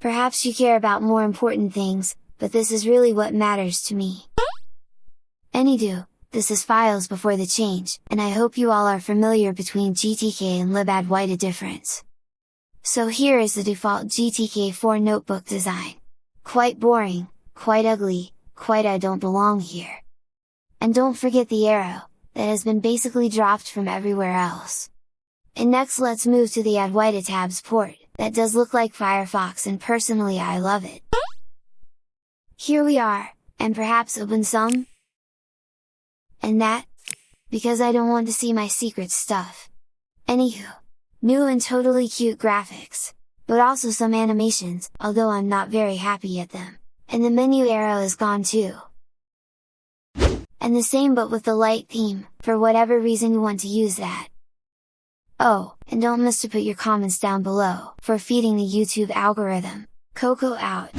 Perhaps you care about more important things, but this is really what matters to me. Anydo, this is files before the change, and I hope you all are familiar between GTK and libadwaita difference. So here is the default GTK4 notebook design. Quite boring, quite ugly, quite I don't belong here. And don't forget the arrow, that has been basically dropped from everywhere else. And next let's move to the Adwaita tabs port, that does look like Firefox and personally I love it. Here we are, and perhaps open some? And that? Because I don't want to see my secret stuff. Anywho, new and totally cute graphics, but also some animations, although I'm not very happy at them. And the menu arrow is gone too. And the same but with the light theme, for whatever reason you want to use that. Oh, and don't miss to put your comments down below, for feeding the YouTube algorithm. Coco out!